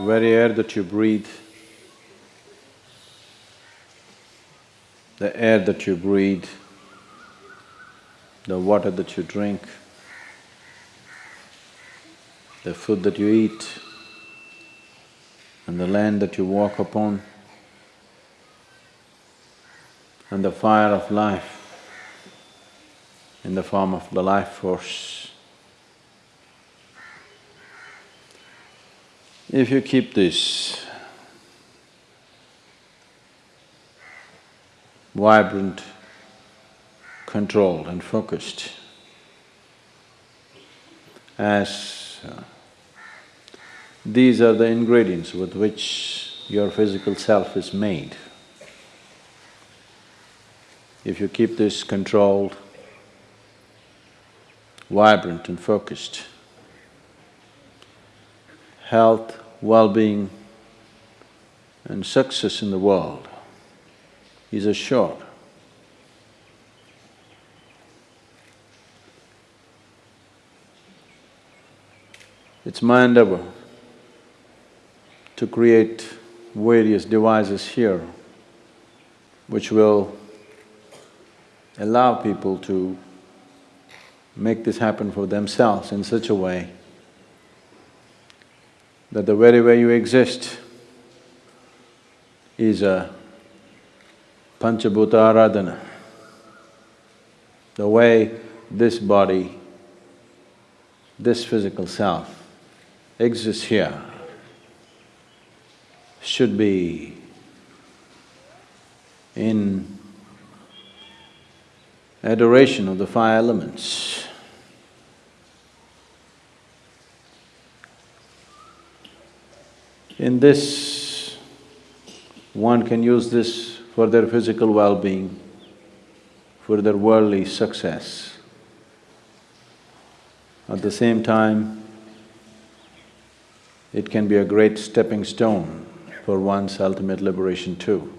Very air that you breathe, the air that you breathe, the water that you drink, the food that you eat, and the land that you walk upon, and the fire of life. In the form of the life force. If you keep this vibrant, controlled and focused, as uh, these are the ingredients with which your physical self is made. If you keep this controlled, vibrant and focused, health, well-being and success in the world is assured. It's my endeavor to create various devices here which will allow people to make this happen for themselves in such a way that the very way you exist is a Panchabhuta Aradhana. The way this body, this physical self exists here should be in adoration of the five elements. In this, one can use this for their physical well-being, for their worldly success. At the same time, it can be a great stepping stone for one's ultimate liberation too.